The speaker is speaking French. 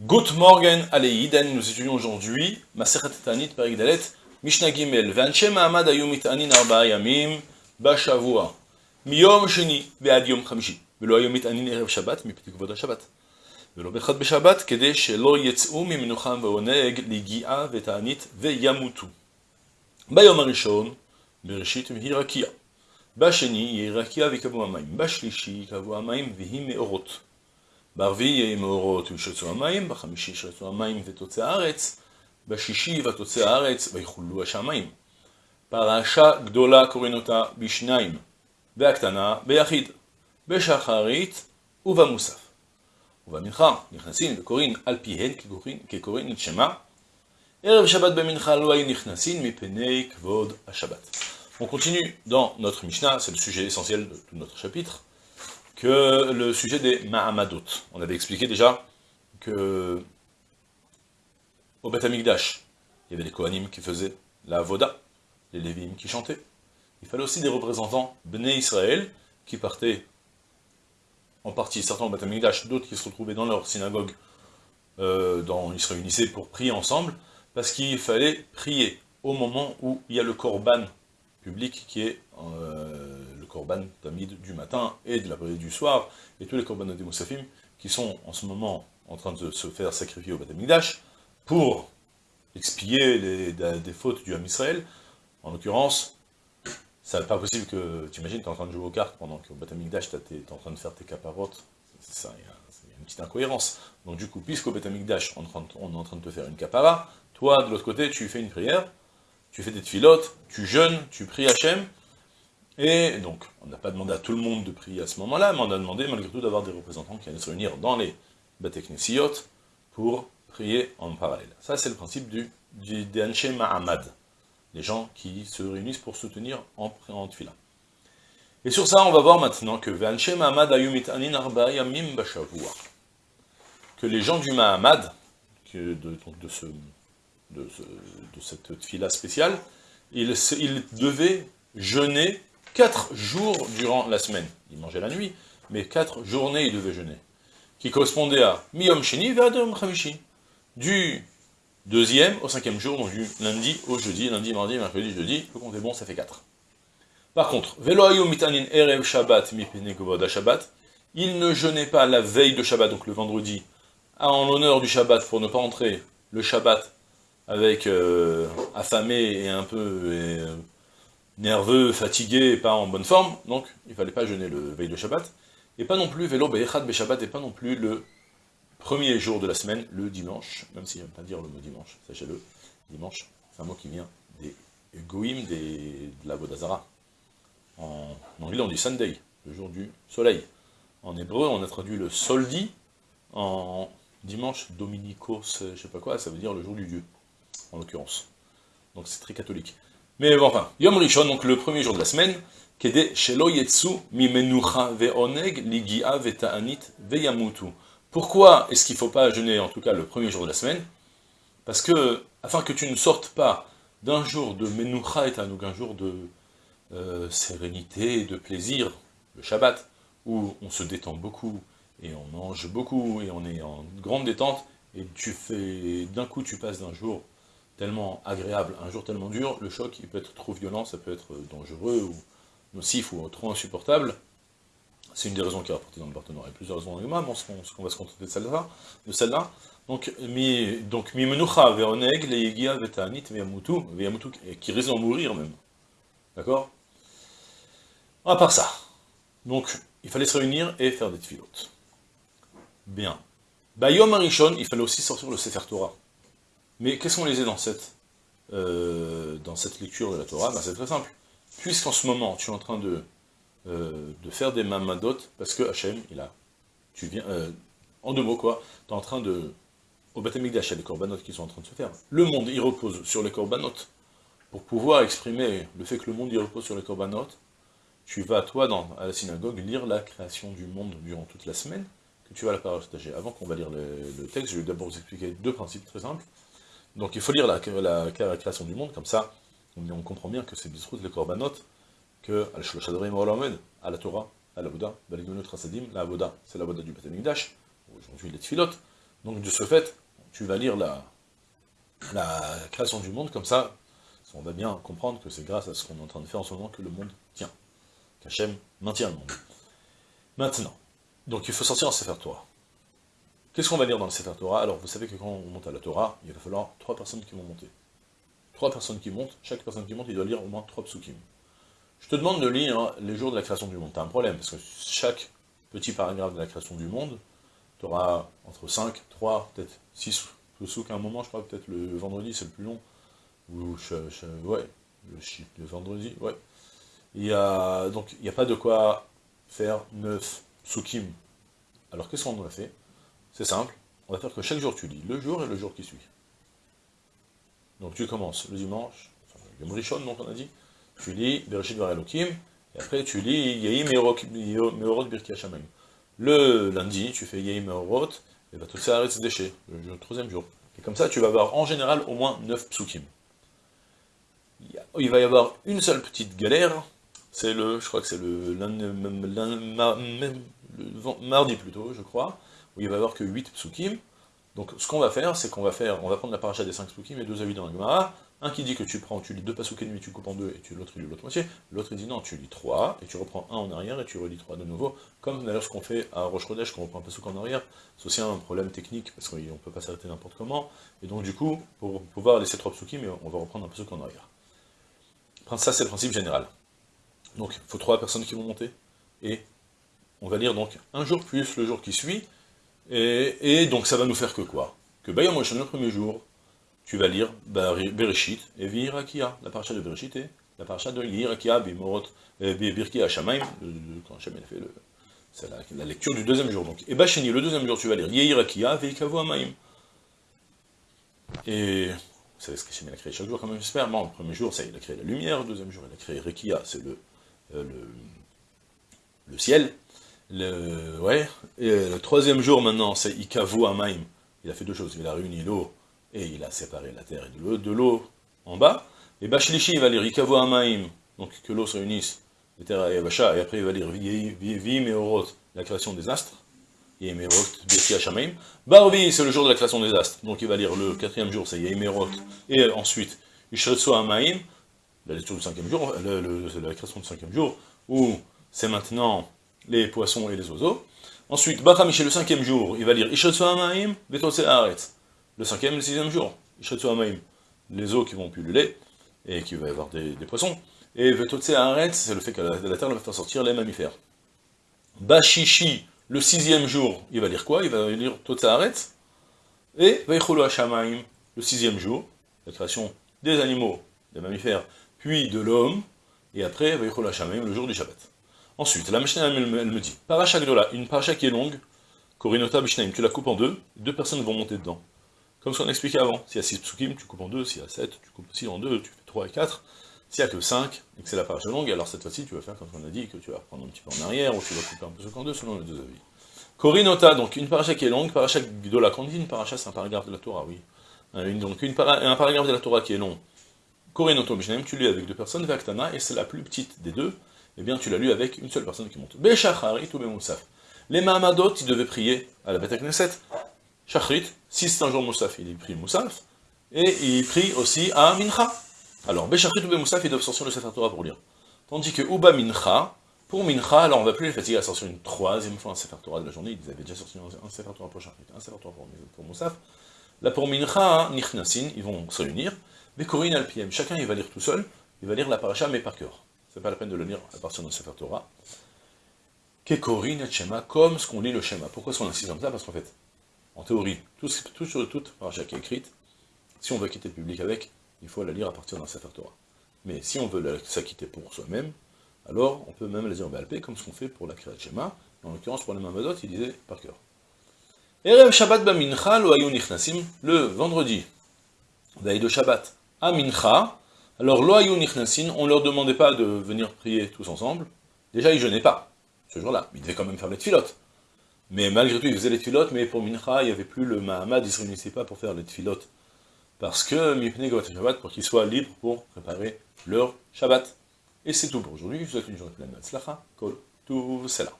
Good morning, Aleïden, nous étudions aujourd'hui Masechet Tanit Perik Dalet, Mishnah Gimel, Ve'anche Ma'amad ayu mit'anin arba'a yamim, Bashavua, Miyom Sheni, Ve'ad Yom Ve'lo erev Shabbat, HaShabbat, Ve'lo Ligi'a ve'ta'anit ve'yamutu. Bayom HaRishon, Bereshit mihi rakia. Basheni, yeh rakia ve'kavu. Bashlishi, kavu me'orot. ברביעי יהי מאורות וישרצו המים, בחמישי ישרצו המים ותוצא הארץ, בשישי ותוצא הארץ ויחולו השמיים. פרשה גדולה קוראים אותה בשניים, והקטנה ביחיד, בשחרית ובמוסף. ובמנחה נכנסים וקוראים על פיהן כקוראים את שמה, ערב שבת במנחה לא היו נכנסים מפני כבוד השבת. On continue dans notre Mishnah, c'est le sujet essentiel de tout notre chapitre. que le sujet des Mahamadot. On avait expliqué déjà que au Beth il y avait les Kohanim qui faisaient la Voda, les Lévim qui chantaient. Il fallait aussi des représentants Bnei Israël qui partaient en partie, certains au Beth d'autres qui se retrouvaient dans leur synagogue, euh, dans, ils se réunissaient pour prier ensemble, parce qu'il fallait prier au moment où il y a le Korban public qui est euh, korban tamid du matin et de la prière du soir, et tous les korbanot des Moussafim qui sont en ce moment en train de se faire sacrifier au Batamikdash pour expier les, des fautes du Ham Israël. En l'occurrence, c'est pas possible que, tu imagines, tu es en train de jouer aux cartes pendant qu'au Batamikdash, tu es en train de faire tes caparotes, c'est ça, il y, a une petite incohérence. Donc du coup, puisqu'au Batamikdash, on, on est en train de te faire une capara, toi, de l'autre côté, tu fais une prière, tu fais des filotes, tu jeûnes, tu pries Hachem, et donc, on n'a pas demandé à tout le monde de prier à ce moment-là, mais on a demandé malgré tout d'avoir des représentants qui allaient se réunir dans les Bateknesiot pour prier en parallèle. Ça, c'est le principe du, du Ma'amad, les gens qui se réunissent pour soutenir en, en tfila. Et sur ça, on va voir maintenant que que les gens du Mahamad, de, donc de, ce, de, cette tfila spéciale, ils devaient jeûner quatre jours durant la semaine. Il mangeait la nuit, mais quatre journées il devait jeûner. Qui correspondait à Miyom Sheni Vadom Chamishi. Du deuxième au cinquième jour, donc du lundi au jeudi, lundi, mardi, mercredi, jeudi, le compte est bon, ça fait quatre. Par contre, Velo Mitanin Erev Shabbat Shabbat, il ne jeûnait pas la veille de Shabbat, donc le vendredi, en l'honneur du Shabbat, pour ne pas entrer le Shabbat avec euh, affamé et un peu euh, nerveux, fatigué, pas en bonne forme, donc il fallait pas jeûner le veille de Shabbat, et pas non plus vélo Shabbat, et pas non plus le premier jour de la semaine, le dimanche, même si j'aime pas dire le mot dimanche, sachez-le, dimanche, c'est un mot qui vient des goïm des, de la Bodazara. En, anglais on dit Sunday, le jour du soleil. En hébreu on a traduit le soldi, en dimanche dominicos, je sais pas quoi, ça veut dire le jour du Dieu, en l'occurrence. Donc c'est très catholique. Mais bon, enfin, Yom Rishon, donc le premier jour de la semaine, Kede Shelo Yetsu Mimenucha Ve'oneg Ligia Ve'ta'anit Ve'yamutu. Pourquoi est-ce qu'il ne faut pas jeûner, en tout cas, le premier jour de la semaine? Parce que, afin que tu ne sortes pas d'un jour de Menucha et donc un jour de euh, sérénité, de plaisir, le Shabbat, où on se détend beaucoup, et on mange beaucoup, et on est en grande détente, et tu fais, d'un coup tu passes d'un jour tellement agréable, un jour tellement dur, le choc il peut être trop violent, ça peut être dangereux ou nocif ou trop insupportable. C'est une des raisons qui est rapportée dans le Barthénor. Il y a plusieurs raisons dans le mais on, va se contenter de celle-là. Celle. Donc, mi, donc, menucha ve'oneg, le'yegia ve'ta'anit ve'yamutu, ve'yamutu, qui risque d'en mourir même. D'accord? À part ça. Donc, il fallait se réunir et faire des tfilotes. Bien. Bayom Arishon, il fallait aussi sortir le Sefer Torah. Mais qu'est-ce qu'on lisait dans cette, euh, dans cette lecture de la Torah? Ben, C'est très simple. Puisqu'en ce moment, tu es en train de, euh, de faire des mamadot, parce que Hachem, il a, tu viens, euh, en deux mots quoi, tu es en train de, au Batamikdash, il y a des corbanotes qui sont en train de se faire. Le monde, il repose sur les corbanotes. Pour pouvoir exprimer le fait que le monde, il repose sur les corbanotes, tu vas, toi, dans, à la synagogue, lire la création du monde durant toute la semaine, que tu vas la partager. Avant qu'on va lire le texte, je vais d'abord vous expliquer deux principes très simples. Donc il faut lire la, création du monde, comme ça, on, comprend bien que c'est Bisrout, les Korbanot, que Al-Shloshadrim à la Torah, à la Bouddha, Baligunut Rasadim, la Bouddha, c'est la Bouddha du Batamikdash, aujourd'hui les Tfilot, Donc de ce fait, tu vas lire la, la création du monde, comme ça, on va bien comprendre que c'est grâce à ce qu'on est en train de faire en ce moment que le monde tient. Qu'Hachem maintient le monde. Maintenant, donc il faut sortir en Sefer Torah. Qu'est-ce qu'on va lire dans le Sefer Torah? Alors, vous savez que quand on monte à la Torah, il va falloir trois personnes qui vont monter. Trois personnes qui montent, chaque personne qui monte, il doit lire au moins trois psukim. Je te demande de lire les jours de la création du monde. T'as un problème, parce que chaque petit paragraphe de la création du monde, tu auras entre 5, 3, peut-être 6 psukim à un moment, je crois, peut-être le vendredi, c'est le plus long. Ou, ouais, le, le vendredi, ouais. Il y a, donc, il n'y a pas de quoi faire 9 psukim. Alors, qu'est-ce qu'on a fait? C'est simple, on va faire que chaque jour tu lis, le jour et le jour qui suit. Donc tu commences le dimanche, enfin, le donc on a dit, tu lis Bereshit Var Elohim, et après tu lis Yehi Meorot Birki Hashamayim. Le lundi, tu fais Yehi Meorot, et va tout ça arrête déchets, le troisième jour. Et comme ça, tu vas avoir en général au moins 9 psukim. Il va y avoir une seule petite galère, c'est le, je crois que c'est le, mardi plutôt, je crois, où il va y avoir que 8 psukim. Donc ce qu'on va faire, c'est qu'on va faire, on va prendre la paracha des 5 psukim et deux avis dans la Gemara, un qui dit que tu prends, tu lis deux pasukim et tu coupes en deux, et l'autre il lit l'autre moitié, l'autre il dit non, tu lis trois, et tu reprends un en arrière, et tu relis trois de nouveau, comme d'ailleurs ce qu'on fait à Roche Rodèche, qu'on reprend un pasuk en arrière, c'est aussi un problème technique, parce qu'on ne peut pas s'arrêter n'importe comment, et donc du coup, pour pouvoir laisser trois psukim, on va reprendre un pasuk en arrière. Ça c'est le principe général. Donc il faut trois personnes qui vont monter, et on va lire donc un jour plus le jour qui suit, et, donc ça va nous faire que quoi? Que Bayam Moshe, le premier jour, tu vas lire Bereshit et Vihirakia, la paracha de Bereshit et la paracha de Vihirakia, Bimorot, Birki Hashamaim, quand Hashem a fait. C'est la, lecture du deuxième jour. Donc. Et le deuxième jour, tu vas lire Yehirakia, Veikavu Amaim. Et vous savez ce qu'Hachem a créé chaque jour, quand même, j'espère? le premier jour, ça, il a créé la lumière, le deuxième jour, il a créé Rekia, c'est le, euh, le, le ciel. Le, ouais, et le troisième jour maintenant, c'est Ikavu Amaim. Il a fait deux choses, il a réuni l'eau et il a séparé la terre et de l'eau en bas. Et Bachlishi, il va lire Ikavu Amaim, donc que l'eau se réunisse, les terres et et après il va lire Vi Meorot, la création des astres. Yemerot, Beti Hashamaim. Barvi, c'est le jour de la création des astres, donc il va lire le quatrième jour, c'est Yemerot, et ensuite Ishretsu Amaim, la lecture du cinquième jour, la création du cinquième jour, où c'est maintenant les poissons et les oiseaux. Ensuite, Bakamiché, le cinquième jour, il va lire Ishetsu Amaim, Haaretz. Le cinquième et le sixième jour, Ishetsu Amaim, les eaux qui vont pulluler, et qui va y avoir des, poissons. Et Betose Haaretz, c'est le fait que la, terre va faire sortir les mammifères. Bashishi, le sixième jour, il va lire quoi? Il va lire Totse Haaretz. Et Veichulu Hashamaim, le sixième jour, la création des animaux, des mammifères, puis de l'homme, et après Veichulu Hashamaim, le jour du Shabbat. Ensuite, la Mishnah, elle, me dit, paracha gdola, une paracha qui est longue, Korinota Mishnah, tu la coupes en deux, deux personnes vont monter dedans. Comme ce qu'on expliquait avant, s'il y a six psukim, tu coupes en deux, s'il y a sept, tu coupes aussi en deux, tu fais trois et quatre. S'il n'y a que cinq, et que c'est la paracha longue, alors cette fois-ci, tu vas faire comme on a dit, que tu vas prendre un petit peu en arrière, ou tu vas couper un peu en deux, selon les deux avis. Korinota, donc une paracha qui est longue, paracha gdola, quand on dit une paracha, c'est un paragraphe de la Torah, oui. donc une un paragraphe de la Torah qui est long. Korinota Mishnah, tu lis avec deux personnes, Vaktana, et c'est la plus petite des deux, eh bien tu l'as lu avec une seule personne qui monte. Béchacharit ou Moussaf. Les Mahamadot, ils devaient prier à la Beth Knesset. Shachrit, si c'est un jour Moussaf, il prie Moussaf, et il prie aussi à Mincha. Alors, Béchachrit ou Moussaf, ils doivent sortir le Sefer Torah pour lire. Tandis que Uba Mincha, pour Mincha, alors on va plus les fatiguer à sortir une troisième fois un Sefer Torah de la journée, ils avaient déjà sorti un Sefer Torah pour Shachrit, un Sefer Torah pour, Moussaf. Là pour Mincha, Nichnasin, ils vont se réunir, Corinne Alpiem, chacun il va lire tout seul, il va lire la paracha mais par cœur c'est pas la peine de le lire à partir de Sefer Torah. Kekorin et Shema, comme ce qu'on lit le Shema. Pourquoi est-ce qu'on insiste comme ça? Parce qu'en fait, en théorie, tout, sur toute paracha qui est écrite, si on veut quitter le public avec, il faut la lire à partir d'un Sefer Torah. Mais si on veut s'acquitter pour soi-même, alors on peut même la dire en Balpé, comme ce qu'on fait pour la Kriyat Shema. En l'occurrence, pour les Mamadot, il disait par cœur. Erev Shabbat Bamincha, nichnasim, le vendredi, veille de Shabbat, à Mincha, alors, loayou nichnasin, on ne leur demandait pas de venir prier tous ensemble. Déjà, ils jeûnaient pas, ce jour-là. Ils devaient quand même faire les tfilotes. Mais malgré tout, ils faisaient les tfilotes, mais pour Mincha, il n'y avait plus le Mahamad, ils ne se réunissaient pas pour faire les tfilotes. Parce que, Mipne Shabbat, pour qu'ils soient libres pour préparer leur Shabbat. Et c'est tout pour aujourd'hui. Je vous souhaite une journée pleine de Kol, tout, c'est là.